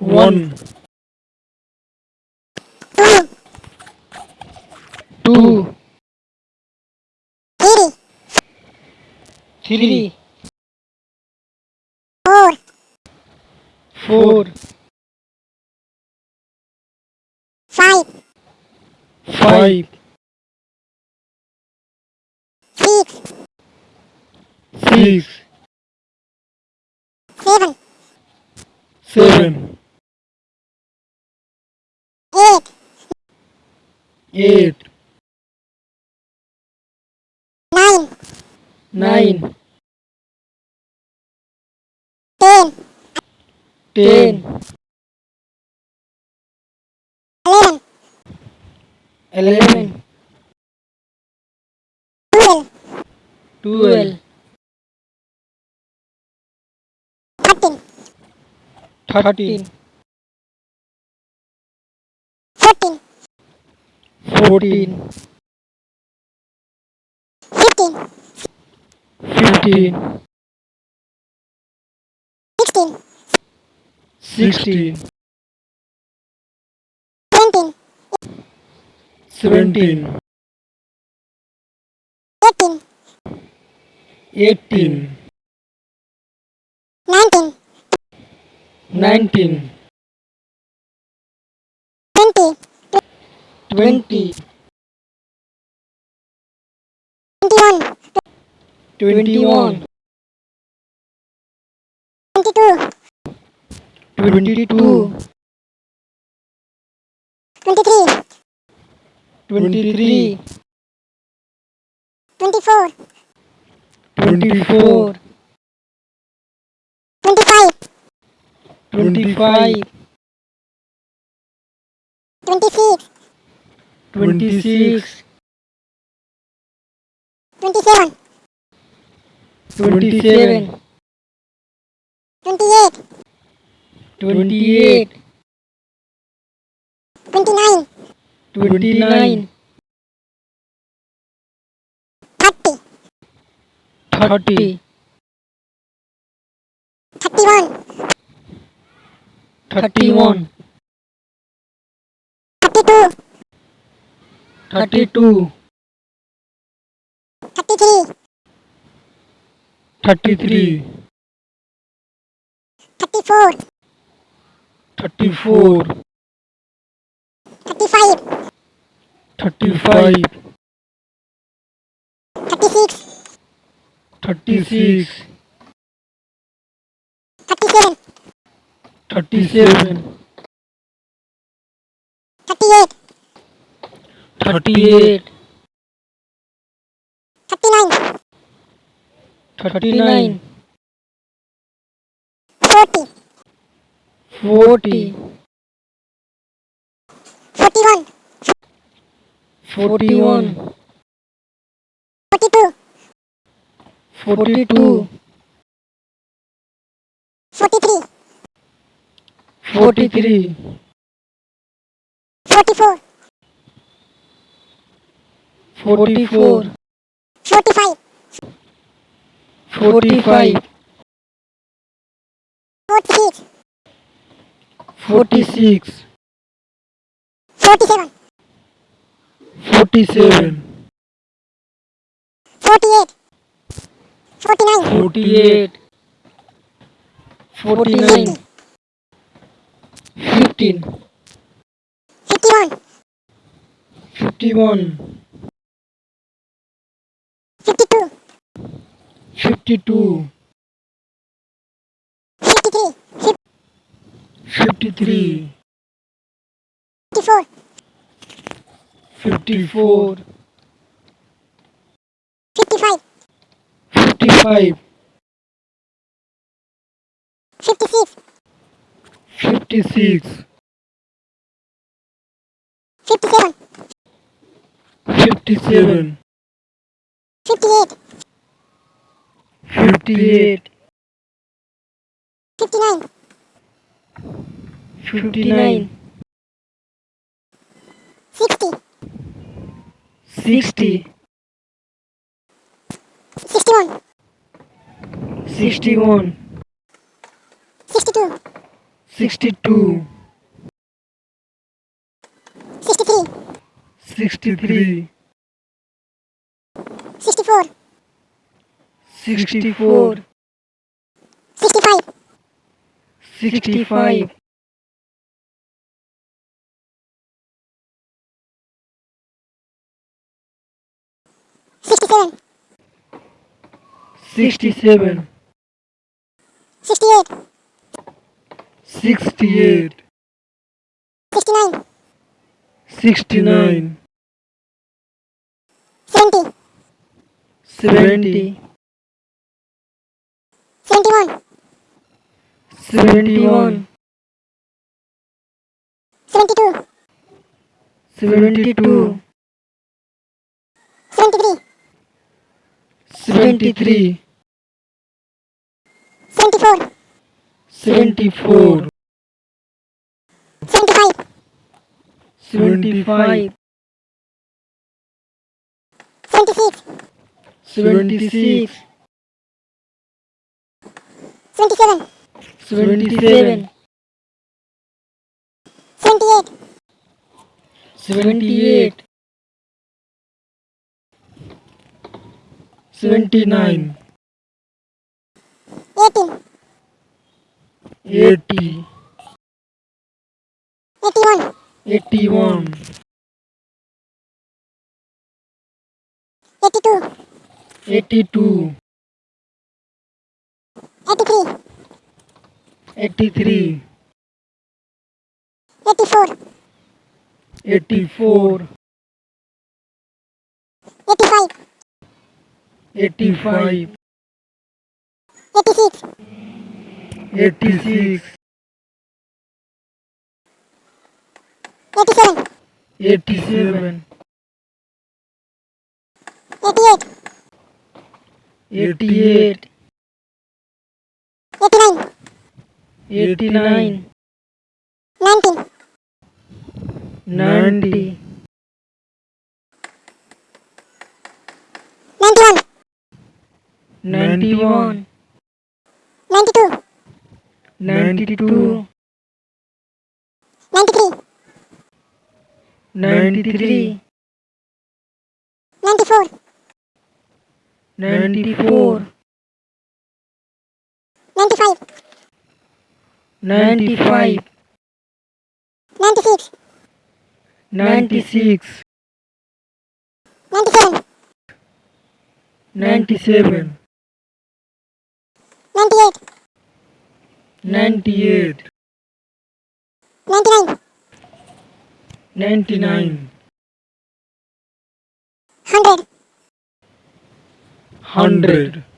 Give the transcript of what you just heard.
one, two, two, three, three, four, four, five, five, six, six, seven, seven, eight, eight, nine, nine, ten, ten, eleven, eleven, twelve, twelve, thirteen, thirteen, 14 15 15 16 16 17 17 18 18 19 19 20 21 21 22 22 23 23 24 24 25 25 26 26 27 27 28 28 29 29 30 30 31 31 32 thirty two. Thirty three. Thirty three. Thirty four. Thirty four. Thirty five. Thirty five. Thirty six. Thirty six. Thirty seven. Thirty seven. Thirty eight. Thirty nine. Thirty nine. Forty. Forty. Forty one. Forty one. Forty two. Forty two. Forty three. Forty three. 44 45 45 46 46 47 47 48 49 48 49 15 51 51 fifty-two, fifty-three, fifty-three, fifty-four, fifty-four, fifty-five, fifty-five, fifty-six, fifty-six, fifty-seven, fifty-seven, fifty-eight, fifty-eight, fifty-nine, fifty-nine, sixty, sixty, sixty-one, sixty-one, sixty-two, 62, 63, 63, 64, 64, 65, 65, 67, 67, 68, 68, 69, 69, 70, 70, 71, 71, 72, 72, 73, 73, 74, 74, 75, 75, 76, 76, 77, 77, 78, 78, 79, 18, 80, 81, 81, 82, 82, 83, 83, 84, 84, 85, 85, 86, 86, 87, 87, 88, 88, 89, eighty nine. Ninety ninety one. Ninety two. Ninety two. Ninety three. Ninety three. Ninety four. Ninety four. Ninety five. 95, 96, 96, 97, 97, 98, 98, 99, 99, 100, 100,